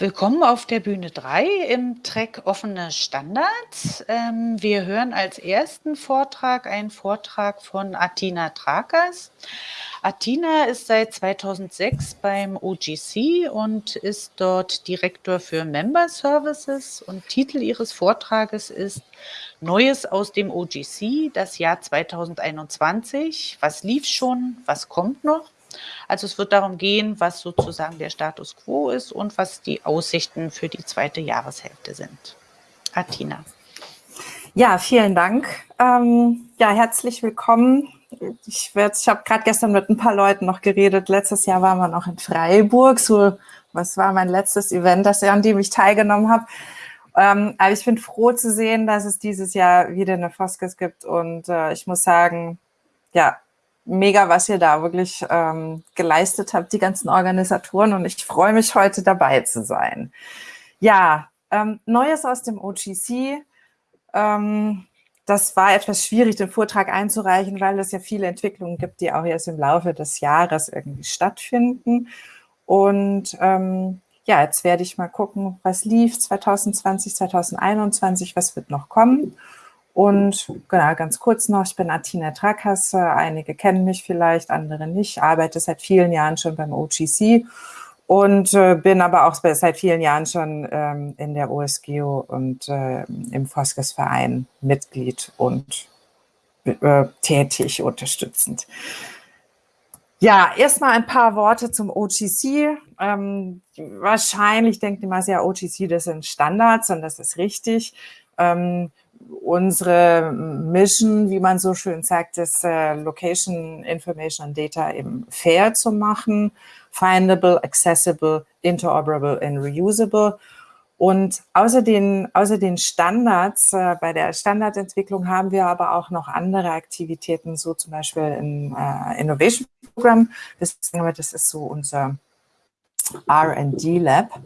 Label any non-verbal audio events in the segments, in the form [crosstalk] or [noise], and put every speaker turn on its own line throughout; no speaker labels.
Willkommen auf der Bühne 3 im Track Offene Standards. Ähm, wir hören als ersten Vortrag einen Vortrag von Atina Trakas. Atina ist seit 2006 beim OGC und ist dort Direktor für Member Services und Titel ihres Vortrages ist Neues aus dem OGC, das Jahr 2021. Was lief schon? Was kommt noch? Also es wird darum gehen, was sozusagen der Status quo ist und was die Aussichten für die zweite Jahreshälfte sind. Atina.
Ja, vielen Dank. Ähm, ja, herzlich willkommen. Ich, ich habe gerade gestern mit ein paar Leuten noch geredet. Letztes Jahr waren wir noch in Freiburg. So, was war mein letztes Event, das, an dem ich teilgenommen habe. Ähm, aber ich bin froh zu sehen, dass es dieses Jahr wieder eine Foskes gibt. Und äh, ich muss sagen, ja, mega, was ihr da wirklich ähm, geleistet habt, die ganzen Organisatoren. Und ich freue mich, heute dabei zu sein. Ja, ähm, Neues aus dem OGC. Ähm, das war etwas schwierig, den Vortrag einzureichen, weil es ja viele Entwicklungen gibt, die auch erst im Laufe des Jahres irgendwie stattfinden. Und ähm, ja, jetzt werde ich mal gucken, was lief 2020, 2021, was wird noch kommen. Und genau, ganz kurz noch, ich bin Atina Trakasse, einige kennen mich vielleicht, andere nicht, arbeite seit vielen Jahren schon beim OGC und äh, bin aber auch seit vielen Jahren schon ähm, in der OSGEO und äh, im Foskes-Verein Mitglied und äh, tätig, unterstützend. Ja, erstmal ein paar Worte zum OGC. Ähm, wahrscheinlich denkt immer sehr, OGC, das sind Standards und das ist richtig. Ähm, unsere Mission, wie man so schön sagt, ist äh, Location Information and Data eben fair zu machen, findable, accessible, interoperable and reusable. Und außer den, außer den Standards, äh, bei der Standardentwicklung haben wir aber auch noch andere Aktivitäten, so zum Beispiel im äh, Innovation Program. Das, ist so unser R&D Lab.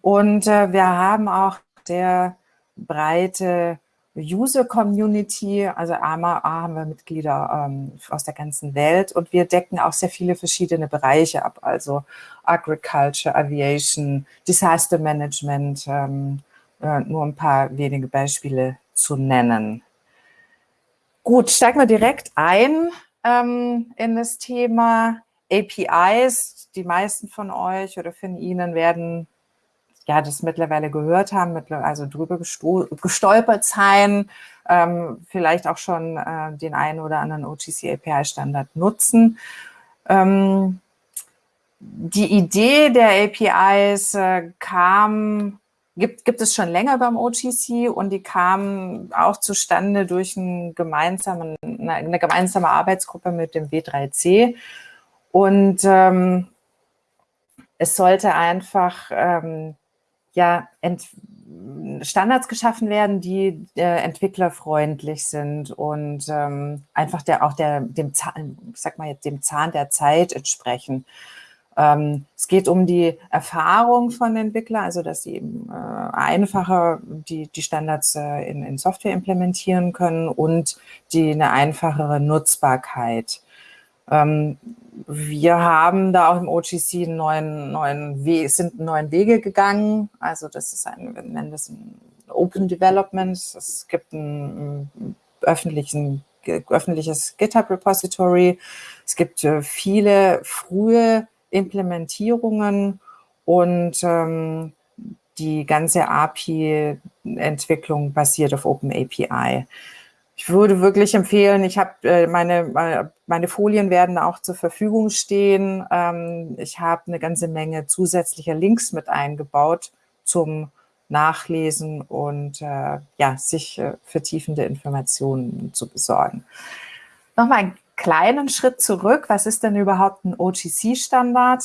Und äh, wir haben auch sehr breite User Community, also AMA haben wir Mitglieder ähm, aus der ganzen Welt und wir decken auch sehr viele verschiedene Bereiche ab, also Agriculture, Aviation, Disaster Management, ähm, äh, nur ein paar wenige Beispiele zu nennen. Gut, steigen wir direkt ein ähm, in das Thema APIs. Die meisten von euch oder von Ihnen werden ja, das mittlerweile gehört haben, also drüber gestolpert sein, ähm, vielleicht auch schon äh, den einen oder anderen OGC API-Standard nutzen. Ähm, die Idee der APIs äh, kam, gibt, gibt es schon länger beim OGC und die kam auch zustande durch einen gemeinsamen, eine, eine gemeinsame Arbeitsgruppe mit dem W3C. Und ähm, es sollte einfach ähm, ja Standards geschaffen werden, die äh, entwicklerfreundlich sind und ähm, einfach der auch der dem Zahn, ich sag mal jetzt dem Zahn der Zeit entsprechen. Ähm, es geht um die Erfahrung von Entwicklern, also dass sie eben äh, einfacher die, die Standards äh, in, in Software implementieren können und die eine einfachere Nutzbarkeit. Ähm, wir haben da auch im OGC neuen, neuen Weg, sind neuen Wege gegangen. Also das ist ein, wir nennen das ein Open Development. Es gibt ein, ein öffentlichen, öffentliches GitHub Repository. Es gibt äh, viele frühe Implementierungen und ähm, die ganze API-Entwicklung basiert auf OpenAPI ich würde wirklich empfehlen, ich habe äh, meine, meine Folien werden auch zur Verfügung stehen. Ähm, ich habe eine ganze Menge zusätzlicher Links mit eingebaut zum Nachlesen und äh, ja, sich äh, vertiefende Informationen zu besorgen. Nochmal einen kleinen Schritt zurück. Was ist denn überhaupt ein OGC-Standard?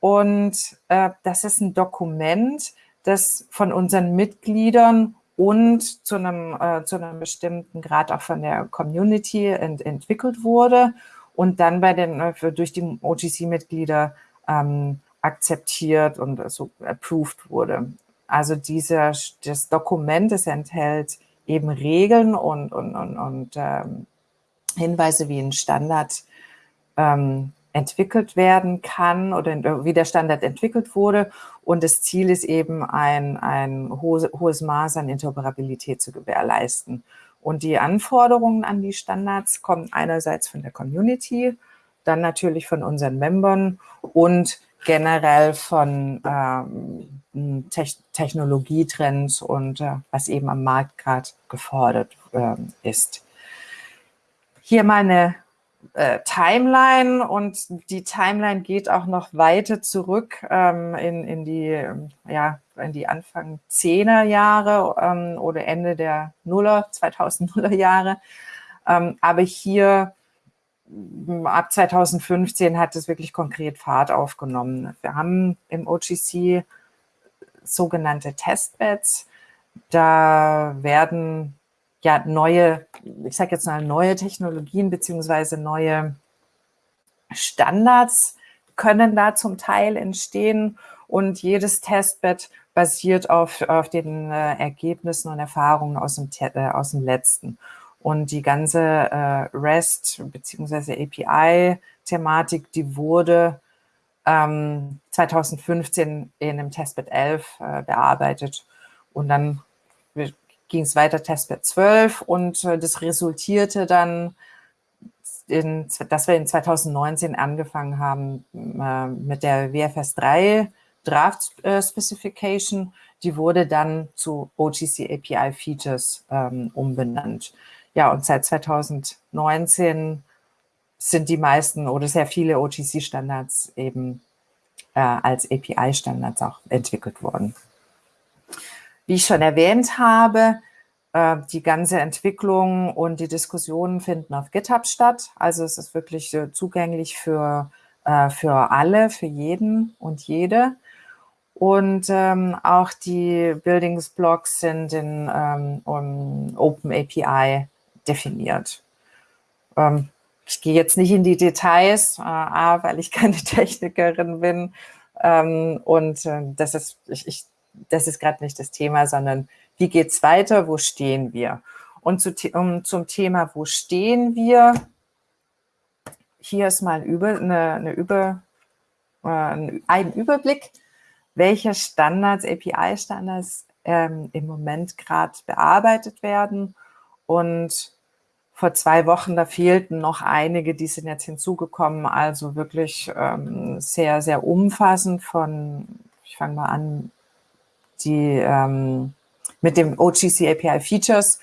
Und äh, das ist ein Dokument, das von unseren Mitgliedern und zu einem, äh, zu einem bestimmten Grad auch von der Community ent entwickelt wurde und dann bei den, äh, durch die OGC-Mitglieder ähm, akzeptiert und so approved wurde. Also dieser, das Dokument, das enthält eben Regeln und, und, und, und ähm, Hinweise, wie ein Standard ähm, entwickelt werden kann oder wie der Standard entwickelt wurde. Und das Ziel ist eben, ein, ein hohes, hohes Maß an Interoperabilität zu gewährleisten. Und die Anforderungen an die Standards kommen einerseits von der Community, dann natürlich von unseren Membern und generell von ähm, Te Technologietrends und äh, was eben am Markt gerade gefordert äh, ist. Hier mal eine äh, Timeline und die Timeline geht auch noch weiter zurück ähm, in, in, die, ja, in die Anfang 10er Jahre ähm, oder Ende der Nuller, 2000er Jahre. Ähm, aber hier ab 2015 hat es wirklich konkret Fahrt aufgenommen. Wir haben im OGC sogenannte Testbeds. Da werden ja neue, ich sage jetzt mal neue Technologien beziehungsweise neue Standards können da zum Teil entstehen und jedes Testbed basiert auf, auf den äh, Ergebnissen und Erfahrungen aus dem, äh, aus dem letzten. Und die ganze äh, REST bzw. API-Thematik, die wurde ähm, 2015 in einem Testbed 11 äh, bearbeitet. Und dann ging es weiter Testbed 12 und äh, das resultierte dann, in, dass wir in 2019 angefangen haben äh, mit der WFS 3 Draft äh, Specification. Die wurde dann zu OGC API Features ähm, umbenannt. Ja, und seit 2019 sind die meisten oder sehr viele OGC-Standards eben äh, als API-Standards auch entwickelt worden. Wie ich schon erwähnt habe, äh, die ganze Entwicklung und die Diskussionen finden auf GitHub statt. Also es ist wirklich äh, zugänglich für, äh, für alle, für jeden und jede. Und ähm, auch die Buildingsblocks sind in ähm, um Open API definiert. Ähm, ich gehe jetzt nicht in die Details, A, weil ich keine [laughs] Technikerin bin und das ist, ich, ich, das ist gerade nicht das Thema, sondern wie geht's weiter, wo stehen wir? Und zu, um, zum Thema, wo stehen wir, hier ist mal über, eine, eine über, äh, ein Überblick, welche Standards, API-Standards ähm, im Moment gerade bearbeitet werden. Und vor zwei Wochen, da fehlten noch einige, die sind jetzt hinzugekommen, also wirklich ähm, sehr, sehr umfassend von, ich fange mal an, die ähm, mit dem OGC API Features.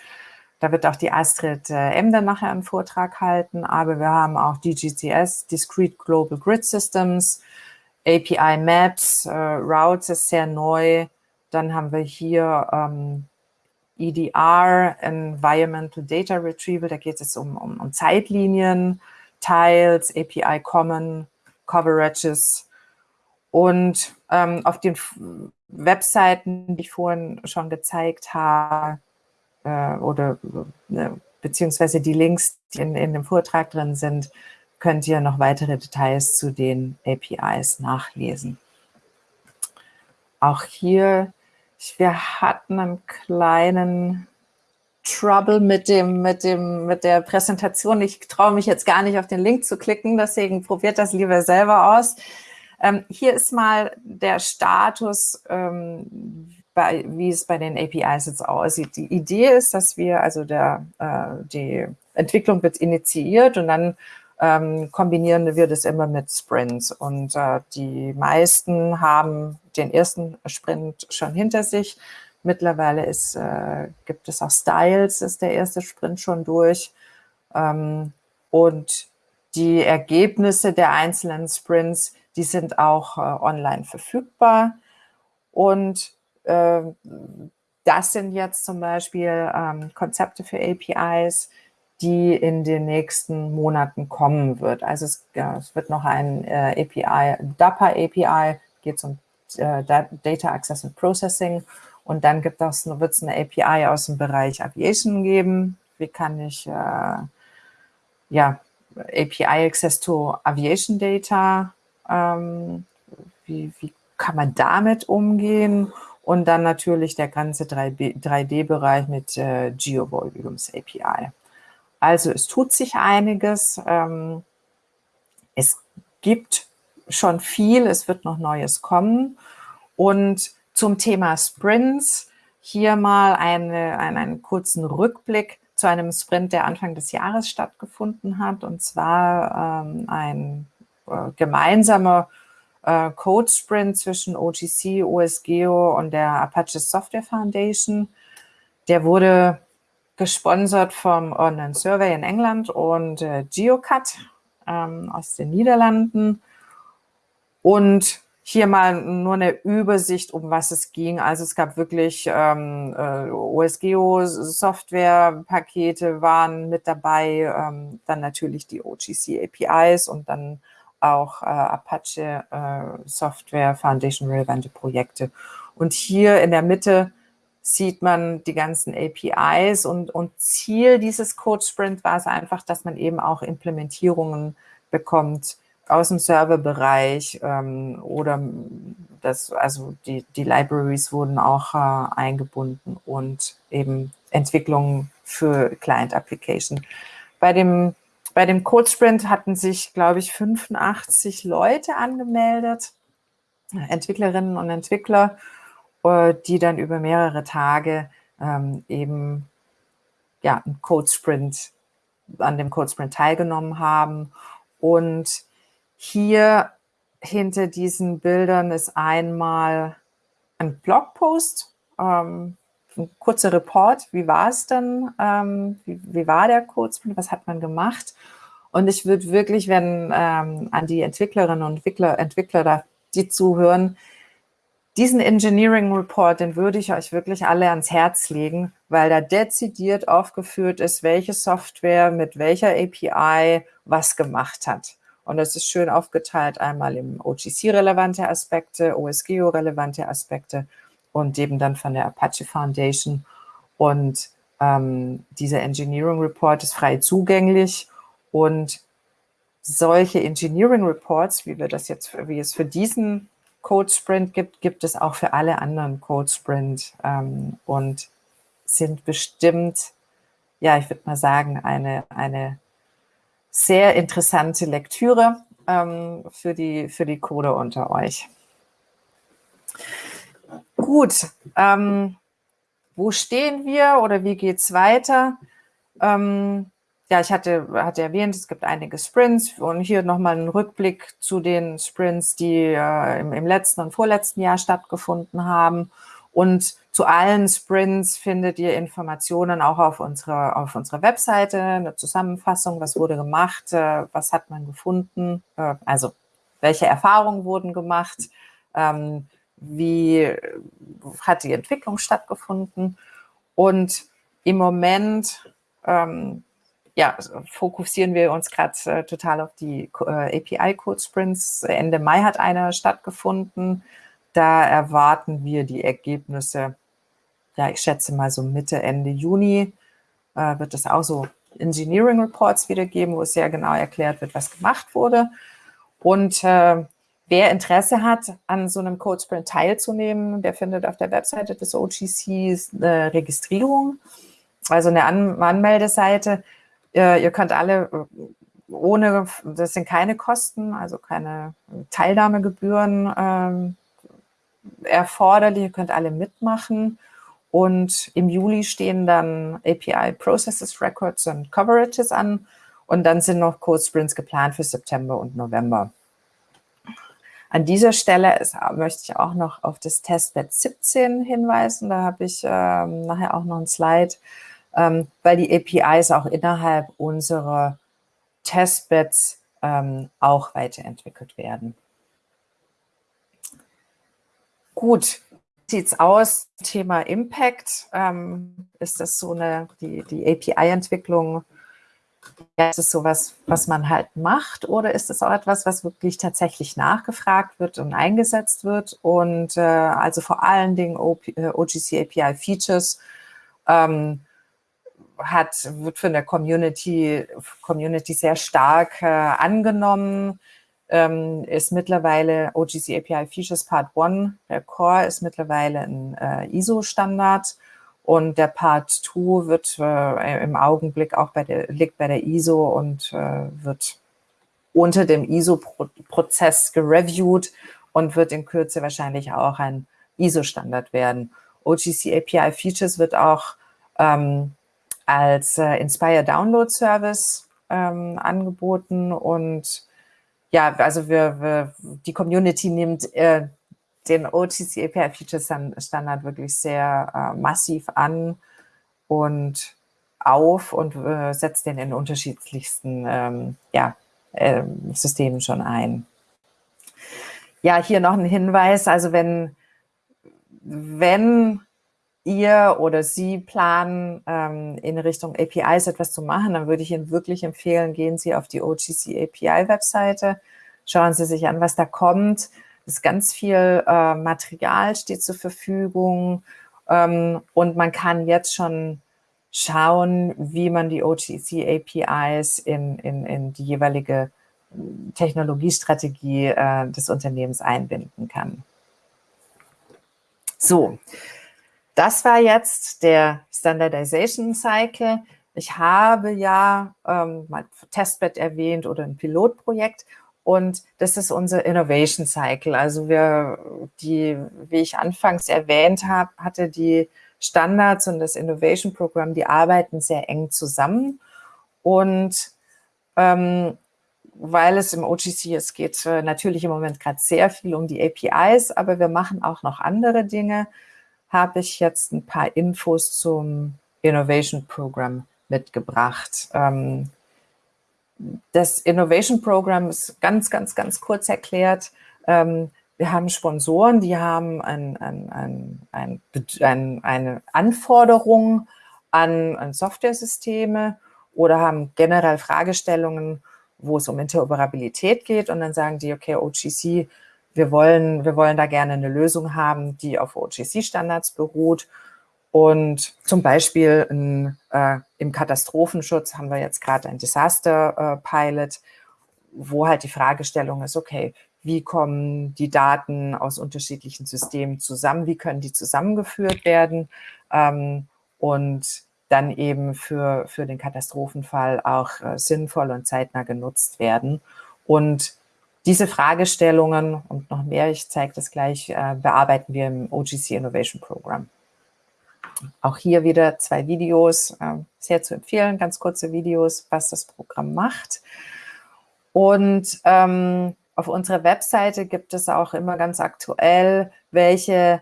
Da wird auch die Astrid äh, Emder nachher einen Vortrag halten, aber wir haben auch DGCS, Discrete Global Grid Systems, API Maps, äh, Routes ist sehr neu. Dann haben wir hier ähm, EDR, Environmental Data Retrieval, da geht es um, um, um Zeitlinien, Tiles, API Common, Coverages und ähm, auf den Webseiten, die ich vorhin schon gezeigt habe, äh, oder äh, beziehungsweise die Links, die in, in dem Vortrag drin sind, könnt ihr noch weitere Details zu den APIs nachlesen. Auch hier wir hatten einen kleinen Trouble mit dem, mit dem, mit der Präsentation. Ich traue mich jetzt gar nicht auf den Link zu klicken, deswegen probiert das lieber selber aus. Ähm, hier ist mal der Status, ähm, bei, wie es bei den APIs jetzt aussieht. Die Idee ist, dass wir, also der, äh, die Entwicklung wird initiiert und dann ähm, kombinieren wir das immer mit Sprints. Und äh, die meisten haben den ersten Sprint schon hinter sich. Mittlerweile ist, äh, gibt es auch Styles, ist der erste Sprint schon durch. Ähm, und die Ergebnisse der einzelnen Sprints, die sind auch äh, online verfügbar. Und äh, das sind jetzt zum Beispiel ähm, Konzepte für APIs, die in den nächsten Monaten kommen wird. Also es, ja, es wird noch ein äh, API, DAPA API, geht um äh, Data Access and Processing. Und dann gibt es, wird es eine API aus dem Bereich Aviation geben. Wie kann ich äh, ja, API Access to Aviation Data, ähm, wie, wie kann man damit umgehen? Und dann natürlich der ganze 3D-Bereich mit äh, GeoVolumes API. Also es tut sich einiges. Ähm, es gibt schon viel, es wird noch Neues kommen. Und zum Thema Sprints hier mal eine, einen, einen kurzen Rückblick zu einem Sprint, der Anfang des Jahres stattgefunden hat, und zwar ähm, ein gemeinsamer äh, Code-Sprint zwischen OGC, OSGeo und der Apache Software Foundation. Der wurde gesponsert vom Online Survey in England und äh, GeoCut ähm, aus den Niederlanden. Und hier mal nur eine Übersicht, um was es ging. Also es gab wirklich ähm, äh, OSGeo-Software-Pakete waren mit dabei, ähm, dann natürlich die OGC APIs und dann auch äh, Apache äh, Software Foundation relevante Projekte. Und hier in der Mitte sieht man die ganzen APIs und, und Ziel dieses Code Sprint war es einfach, dass man eben auch Implementierungen bekommt aus dem Serverbereich ähm, oder das, also die, die Libraries wurden auch äh, eingebunden und eben Entwicklungen für Client Application. Bei dem, bei dem Code Sprint hatten sich, glaube ich, 85 Leute angemeldet, Entwicklerinnen und Entwickler, äh, die dann über mehrere Tage ähm, eben ja, einen Code Sprint, an dem Code Sprint teilgenommen haben. Und hier hinter diesen Bildern ist einmal ein Blogpost, ähm, ein kurzer Report, wie war es denn, ähm, wie, wie, war der Codesprint, was hat man gemacht? Und ich würde wirklich, wenn ähm, an die Entwicklerinnen und Entwickler, Entwickler da, die zuhören, diesen Engineering Report, den würde ich euch wirklich alle ans Herz legen, weil da dezidiert aufgeführt ist, welche Software mit welcher API was gemacht hat. Und das ist schön aufgeteilt, einmal im OGC-relevante Aspekte, OSGeo-relevante Aspekte und eben dann von der Apache Foundation. Und ähm, dieser Engineering Report ist frei zugänglich und solche Engineering Reports, wie wir das jetzt, wie es für diesen Code Sprint gibt, gibt es auch für alle anderen Code Sprint ähm, und sind bestimmt, ja, ich würde mal sagen, eine, eine sehr interessante Lektüre ähm, für, die, für die Coder unter euch. Gut, ähm, wo stehen wir oder wie geht es weiter? Ähm, ja, ich hatte, hatte erwähnt, es gibt einige Sprints und hier nochmal ein Rückblick zu den Sprints, die äh, im, im letzten und vorletzten Jahr stattgefunden haben. Und zu allen Sprints findet ihr Informationen auch auf unserer, auf unserer Webseite, eine Zusammenfassung, was wurde gemacht, äh, was hat man gefunden, äh, also welche Erfahrungen wurden gemacht, ähm, wie hat die Entwicklung stattgefunden. Und im Moment ähm, ja, fokussieren wir uns gerade äh, total auf die äh, API-Code-Sprints. Ende Mai hat einer stattgefunden. Da erwarten wir die Ergebnisse, ja, ich schätze mal so Mitte, Ende Juni äh, wird es auch so Engineering Reports wiedergeben, wo es sehr genau erklärt wird, was gemacht wurde. Und äh, wer Interesse hat, an so einem Code Sprint teilzunehmen, der findet auf der Webseite des OGCs eine Registrierung, also eine An Anmeldeseite. Äh, ihr könnt alle ohne, das sind keine Kosten, also keine Teilnahmegebühren ähm, erforderlich, ihr könnt alle mitmachen. Und im Juli stehen dann API Processes, Records und Coverages an. Und dann sind noch Code Sprints geplant für September und November. An dieser Stelle ist, möchte ich auch noch auf das Testbed 17 hinweisen. Da habe ich ähm, nachher auch noch ein Slide, ähm, weil die APIs auch innerhalb unserer Testbeds ähm, auch weiterentwickelt werden. Gut, sieht es aus? Thema Impact. Ähm, ist das so eine, die, die API-Entwicklung, ist es sowas, was man halt macht oder ist es auch etwas, was wirklich tatsächlich nachgefragt wird und eingesetzt wird? Und äh, also vor allen Dingen OP, äh, OGC API Features ähm, hat, wird von der Community, Community sehr stark äh, angenommen ähm, ist mittlerweile OGC API Features Part 1. Der Core ist mittlerweile ein äh, ISO-Standard und der Part 2 wird äh, im Augenblick auch bei der, liegt bei der ISO und äh, wird unter dem ISO-Prozess gereviewt und wird in Kürze wahrscheinlich auch ein ISO-Standard werden. OGC API Features wird auch ähm, als äh, Inspire Download Service ähm, angeboten und ja, also wir, wir die Community nimmt äh, den OTC API Features Standard wirklich sehr äh, massiv an und auf und äh, setzt den in unterschiedlichsten ähm, ja, äh, Systemen schon ein. Ja, hier noch ein Hinweis, also wenn, wenn ihr oder Sie planen, ähm, in Richtung APIs etwas zu machen, dann würde ich Ihnen wirklich empfehlen, gehen Sie auf die OGC API-Webseite, schauen Sie sich an, was da kommt. Ist ganz viel äh, Material steht zur Verfügung ähm, und man kann jetzt schon schauen, wie man die OGC APIs in, in, in die jeweilige Technologiestrategie äh, des Unternehmens einbinden kann. So, das war jetzt der Standardization Cycle. Ich habe ja ähm, mal Testbed erwähnt oder ein Pilotprojekt und das ist unser Innovation Cycle. Also wir, die, wie ich anfangs erwähnt habe, hatte die Standards und das Innovation Program, die arbeiten sehr eng zusammen und ähm, weil es im OGC, es geht äh, natürlich im Moment gerade sehr viel um die APIs, aber wir machen auch noch andere Dinge habe ich jetzt ein paar Infos zum Innovation Program mitgebracht. Ähm, das Innovation Program ist ganz, ganz, ganz kurz erklärt. Ähm, wir haben Sponsoren, die haben ein, ein, ein, eine Anforderung an, an Software-Systeme oder haben generell Fragestellungen, wo es um Interoperabilität geht. Und dann sagen die, okay, OGC wir wollen, wir wollen da gerne eine Lösung haben, die auf OGC-Standards beruht. Und zum Beispiel in, äh, im Katastrophenschutz haben wir jetzt gerade ein Disaster-Pilot, wo halt die Fragestellung ist, okay, wie kommen die Daten aus unterschiedlichen Systemen zusammen, wie können die zusammengeführt werden ähm, und dann eben für, für den Katastrophenfall auch äh, sinnvoll und zeitnah genutzt werden. Und diese Fragestellungen und noch mehr, ich zeige das gleich, äh, bearbeiten wir im OGC Innovation Program. Auch hier wieder zwei Videos, äh, sehr zu empfehlen, ganz kurze Videos, was das Programm macht. Und ähm, auf unserer Webseite gibt es auch immer ganz aktuell, welche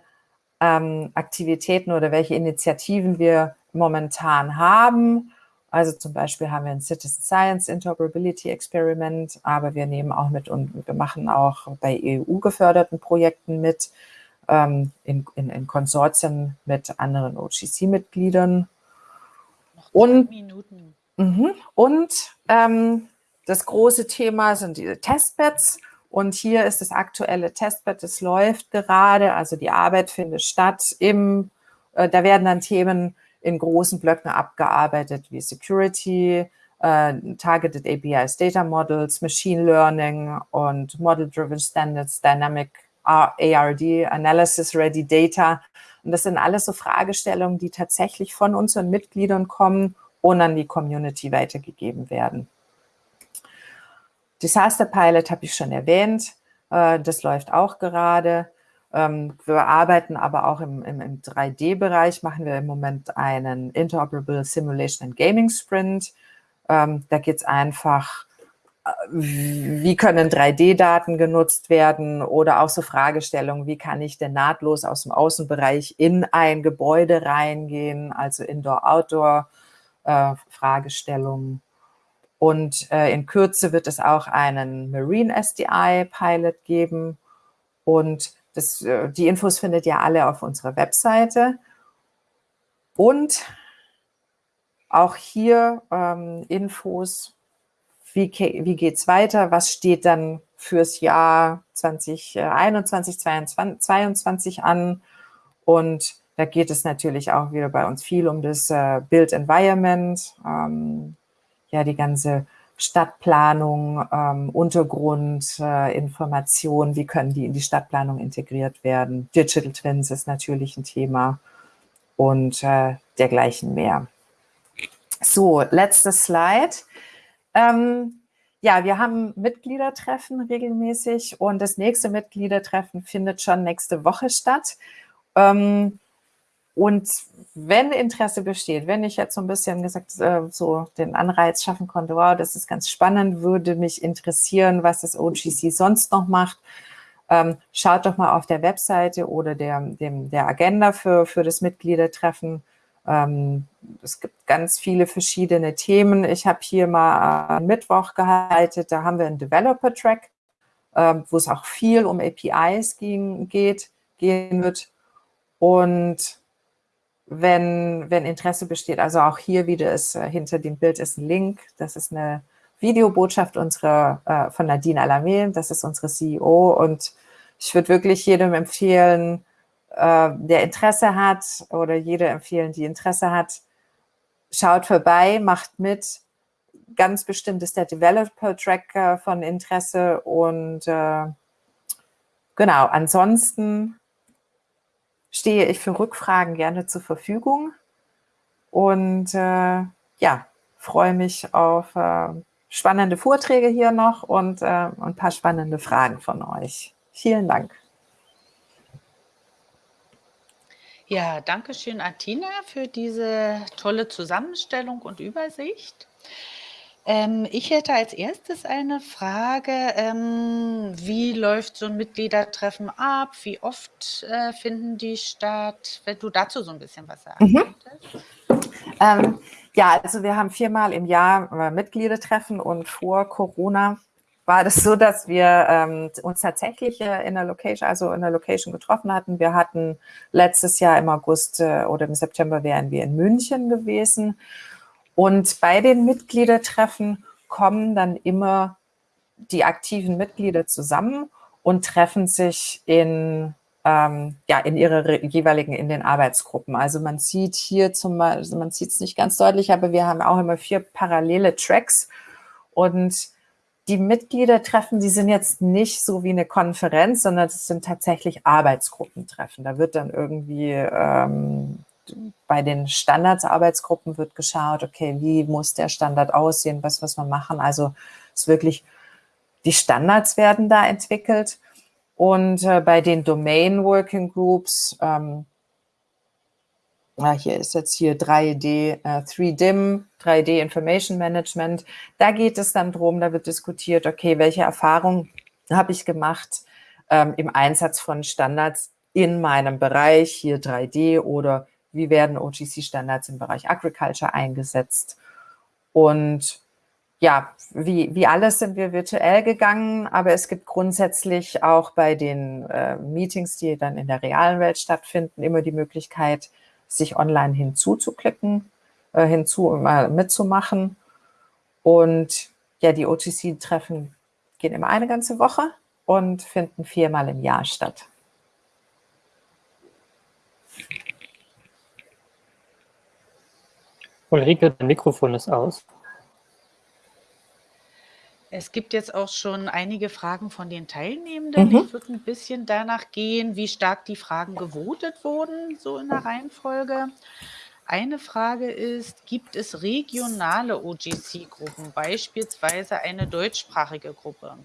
ähm, Aktivitäten oder welche Initiativen wir momentan haben. Also zum Beispiel haben wir ein Citizen Science Interoperability Experiment, aber wir nehmen auch mit und wir machen auch bei EU-geförderten Projekten mit, ähm, in, in, in, Konsortien mit anderen OGC-Mitgliedern. Und, mh, und ähm, das große Thema sind diese Testbeds. Und hier ist das aktuelle Testbed, das läuft gerade, also die Arbeit findet statt. Im, äh, da werden dann Themen in großen Blöcken abgearbeitet wie Security, äh, Targeted APIs, Data Models, Machine Learning und Model-Driven Standards, Dynamic ARD, Analysis Ready Data. Und das sind alles so Fragestellungen, die tatsächlich von unseren Mitgliedern kommen und an die Community weitergegeben werden. Disaster Pilot habe ich schon erwähnt. Äh, das läuft auch gerade. Ähm, wir arbeiten aber auch im, im, im 3D-Bereich, machen wir im Moment einen Interoperable Simulation and Gaming Sprint. Ähm, da geht es einfach, wie können 3D-Daten genutzt werden oder auch so Fragestellungen, wie kann ich denn nahtlos aus dem Außenbereich in ein Gebäude reingehen, also Indoor-Outdoor-Fragestellungen. Äh, Und äh, in Kürze wird es auch einen Marine SDI-Pilot geben und das, äh, die Infos findet ihr alle auf unserer Webseite. Und auch hier ähm, Infos, wie, wie geht es weiter, was steht dann fürs Jahr 2021, 2022 an. Und da geht es natürlich auch wieder bei uns viel um das äh, Build Environment, ähm, ja, die ganze Stadtplanung, ähm, Untergrund, äh, wie können die in die Stadtplanung integriert werden. Digital Twins ist natürlich ein Thema und äh, dergleichen mehr. So, letztes Slide. Ähm, ja, wir haben Mitgliedertreffen regelmäßig und das nächste Mitgliedertreffen findet schon nächste Woche statt. Ähm, und wenn Interesse besteht, wenn ich jetzt so ein bisschen gesagt, äh, so den Anreiz schaffen konnte, wow, das ist ganz spannend, würde mich interessieren, was das OGC sonst noch macht, ähm, schaut doch mal auf der Webseite oder der, dem, der Agenda für, für das Mitgliedertreffen. Ähm, es gibt ganz viele verschiedene Themen. Ich habe hier mal einen Mittwoch gehalten, da haben wir einen Developer-Track, ähm, wo es auch viel um APIs ging, geht, gehen wird. Und wenn, wenn Interesse besteht. Also auch hier wieder ist äh, hinter dem Bild ist ein Link. Das ist eine Videobotschaft unserer, äh, von Nadine Alamé. Das ist unsere CEO. Und ich würde wirklich jedem empfehlen, äh, der Interesse hat oder jede empfehlen, die Interesse hat, schaut vorbei, macht mit. Ganz bestimmt ist der Developer-Track äh, von Interesse und äh, genau, ansonsten stehe ich für Rückfragen gerne zur Verfügung und äh, ja, freue mich auf äh, spannende Vorträge hier noch und äh, ein paar spannende Fragen von euch. Vielen Dank.
Ja, danke schön, Atina, für diese tolle Zusammenstellung und Übersicht. Ähm, ich hätte als erstes eine Frage. Ähm, wie läuft so ein Mitgliedertreffen ab? Wie oft äh, finden die statt? Wenn du dazu so ein bisschen was sagen mhm.
könntest. Ähm, ja, also wir haben viermal im Jahr äh, Mitgliedertreffen und vor Corona war das so, dass wir ähm, uns tatsächlich äh, in der Location, also in der Location getroffen hatten. Wir hatten letztes Jahr im August äh, oder im September wären wir in München gewesen und bei den Mitgliedertreffen kommen dann immer die aktiven Mitglieder zusammen und treffen sich in, ähm, ja, in ihre jeweiligen, in den Arbeitsgruppen. Also man sieht hier zum Beispiel, man sieht es nicht ganz deutlich, aber wir haben auch immer vier parallele Tracks und die Mitgliedertreffen, die sind jetzt nicht so wie eine Konferenz, sondern es sind tatsächlich Arbeitsgruppentreffen. Da wird dann irgendwie ähm, bei den Standardsarbeitsgruppen wird geschaut, okay, wie muss der Standard aussehen, was muss man machen. Also es ist wirklich, die Standards werden da entwickelt. Und äh, bei den Domain Working Groups, ähm, ja, hier ist jetzt hier 3D, äh, 3DIM, 3D Information Management. Da geht es dann drum, da wird diskutiert, okay, welche Erfahrungen habe ich gemacht ähm, im Einsatz von Standards in meinem Bereich, hier 3D oder wie werden OGC-Standards im Bereich Agriculture eingesetzt. Und ja, wie, wie alles sind wir virtuell gegangen, aber es gibt grundsätzlich auch bei den äh, Meetings, die dann in der realen Welt stattfinden, immer die Möglichkeit, sich online hinzuzuklicken, äh, hinzu mal mitzumachen. Und ja, die OGC-Treffen gehen immer eine ganze Woche und finden viermal im Jahr statt.
Ulrike, dein Mikrofon ist aus.
Es gibt jetzt auch schon einige Fragen von den Teilnehmenden. Mhm. Ich würde ein bisschen danach gehen, wie stark die Fragen gewotet wurden, so in der Reihenfolge. Eine Frage ist, gibt es regionale OGC-Gruppen, beispielsweise eine deutschsprachige Gruppe?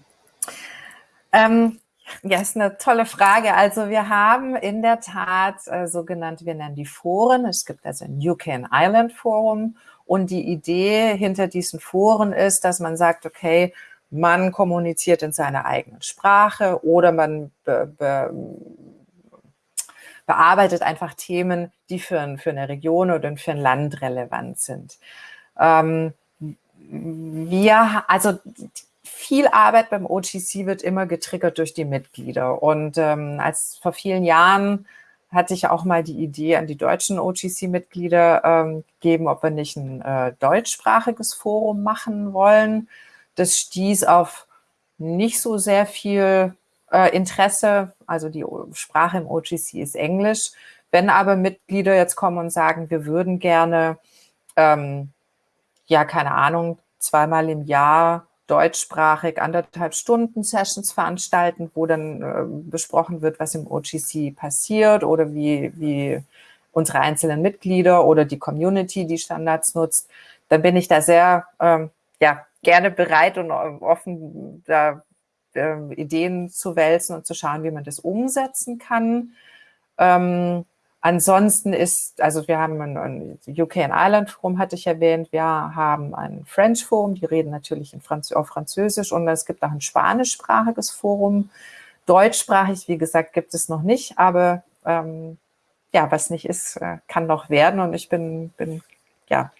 Ähm, ja, ist eine tolle Frage. Also wir haben in der Tat äh, sogenannte, wir nennen die Foren. Es gibt also ein UK and Ireland Forum. Und die Idee hinter diesen Foren ist, dass man sagt, okay, man kommuniziert in seiner eigenen Sprache oder man be, be, bearbeitet einfach Themen, die für, für eine Region oder für ein Land relevant sind. Ähm, wir, also viel Arbeit beim OGC wird immer getriggert durch die Mitglieder. Und ähm, als vor vielen Jahren hatte ich auch mal die Idee an die deutschen OGC-Mitglieder ähm, gegeben, ob wir nicht ein äh, deutschsprachiges Forum machen wollen. Das stieß auf nicht so sehr viel äh, Interesse. Also die Sprache im OGC ist Englisch. Wenn aber Mitglieder jetzt kommen und sagen, wir würden gerne, ähm, ja, keine Ahnung, zweimal im Jahr deutschsprachig anderthalb Stunden Sessions veranstalten, wo dann äh, besprochen wird, was im OGC passiert oder wie, wie unsere einzelnen Mitglieder oder die Community die Standards nutzt, dann bin ich da sehr ähm, ja, gerne bereit und offen, da äh, Ideen zu wälzen und zu schauen, wie man das umsetzen kann. Ähm, ansonsten ist, also wir haben ein, ein UK and Ireland Forum, hatte ich erwähnt, wir haben ein French Forum, die reden natürlich in Franz auf Französisch und es gibt auch ein spanischsprachiges Forum. Deutschsprachig, wie gesagt, gibt es noch nicht, aber ähm, ja, was nicht ist, äh, kann noch werden und ich bin, bin ja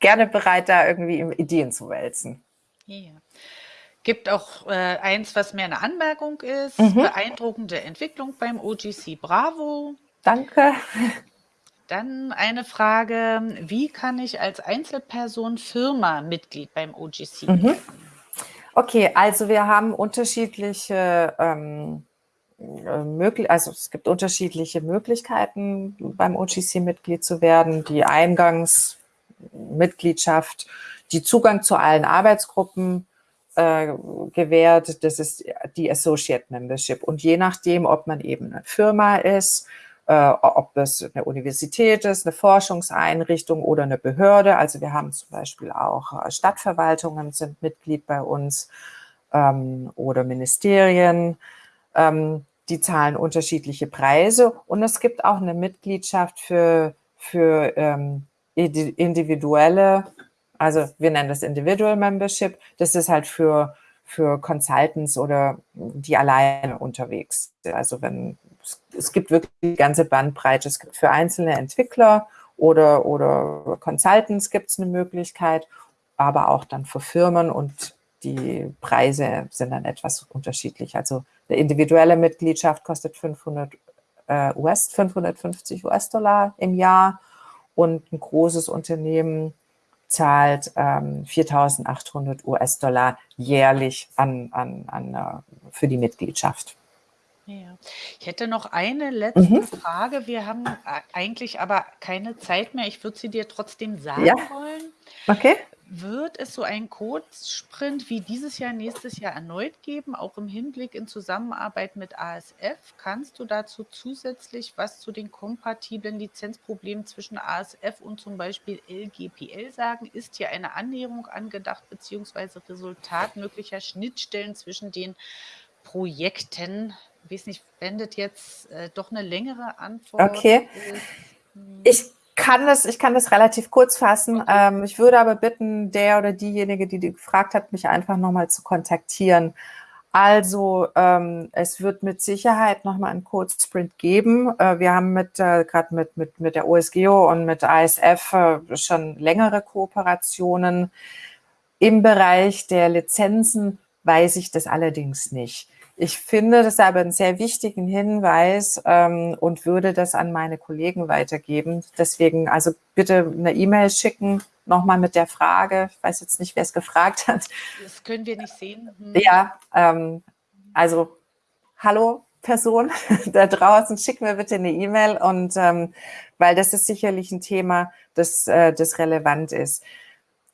gerne bereit, da irgendwie Ideen zu wälzen.
Ja. Gibt auch äh, eins, was mehr eine Anmerkung ist. Mhm. Beeindruckende Entwicklung beim OGC Bravo.
Danke.
Dann eine Frage, wie kann ich als Einzelperson Firma Mitglied beim OGC mhm. werden?
Okay, also wir haben unterschiedliche ähm, äh, möglich, also es gibt unterschiedliche Möglichkeiten beim OGC Mitglied zu werden. Die Eingangsmitgliedschaft, die Zugang zu allen Arbeitsgruppen, äh, gewährt. Das ist die Associate Membership. Und je nachdem, ob man eben eine Firma ist, äh, ob das eine Universität ist, eine Forschungseinrichtung oder eine Behörde. Also wir haben zum Beispiel auch äh, Stadtverwaltungen sind Mitglied bei uns ähm, oder Ministerien. Ähm, die zahlen unterschiedliche Preise und es gibt auch eine Mitgliedschaft für, für ähm, individuelle also wir nennen das Individual Membership. Das ist halt für, für Consultants oder die alleine unterwegs. Also wenn es gibt wirklich die ganze Bandbreite. Es gibt für einzelne Entwickler oder, oder Consultants gibt es eine Möglichkeit, aber auch dann für Firmen und die Preise sind dann etwas unterschiedlich. Also eine individuelle Mitgliedschaft kostet 500 äh, US, 550 US-Dollar im Jahr und ein großes Unternehmen zahlt ähm, 4.800 US-Dollar jährlich an, an, an, uh, für die Mitgliedschaft.
Ja. Ich hätte noch eine letzte mhm. Frage. Wir haben eigentlich aber keine Zeit mehr. Ich würde sie dir trotzdem sagen ja. wollen.
Okay.
Wird es so einen Kurzsprint wie dieses Jahr, nächstes Jahr erneut geben, auch im Hinblick in Zusammenarbeit mit ASF? Kannst du dazu zusätzlich was zu den kompatiblen Lizenzproblemen zwischen ASF und zum Beispiel LGPL sagen? Ist hier eine Annäherung angedacht, beziehungsweise Resultat möglicher Schnittstellen zwischen den Projekten? Ich weiß nicht, wendet jetzt äh, doch eine längere Antwort.
Okay. Hm. Ich kann das, ich kann das relativ kurz fassen. Okay. Ähm, ich würde aber bitten, der oder diejenige, die, die gefragt hat, mich einfach nochmal zu kontaktieren. Also ähm, es wird mit Sicherheit nochmal einen Code-Sprint geben. Äh, wir haben mit äh, gerade mit, mit, mit der OSGEO und mit ASF äh, schon längere Kooperationen. Im Bereich der Lizenzen weiß ich das allerdings nicht. Ich finde das aber einen sehr wichtigen Hinweis ähm, und würde das an meine Kollegen weitergeben. Deswegen also bitte eine E-Mail schicken, nochmal mit der Frage. Ich weiß jetzt nicht, wer es gefragt hat.
Das können wir nicht sehen.
Hm. Ja, ähm, also hallo Person [laughs] da draußen, schick mir bitte eine E-Mail und ähm, weil das ist sicherlich ein Thema, das, äh, das relevant ist.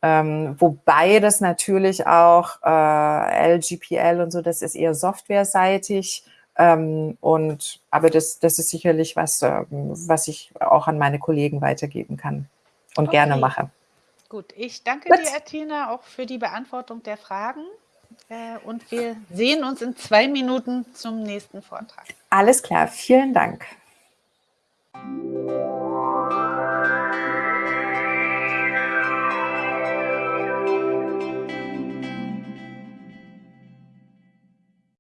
Ähm, wobei das natürlich auch äh, LGPL und so, das ist eher softwareseitig. Ähm, und, aber das, das ist sicherlich was, äh, was ich auch an meine Kollegen weitergeben kann und okay. gerne mache.
Gut, ich danke Gut. dir, Athena, auch für die Beantwortung der Fragen. Äh, und wir sehen uns in zwei Minuten zum nächsten Vortrag.
Alles klar, vielen Dank.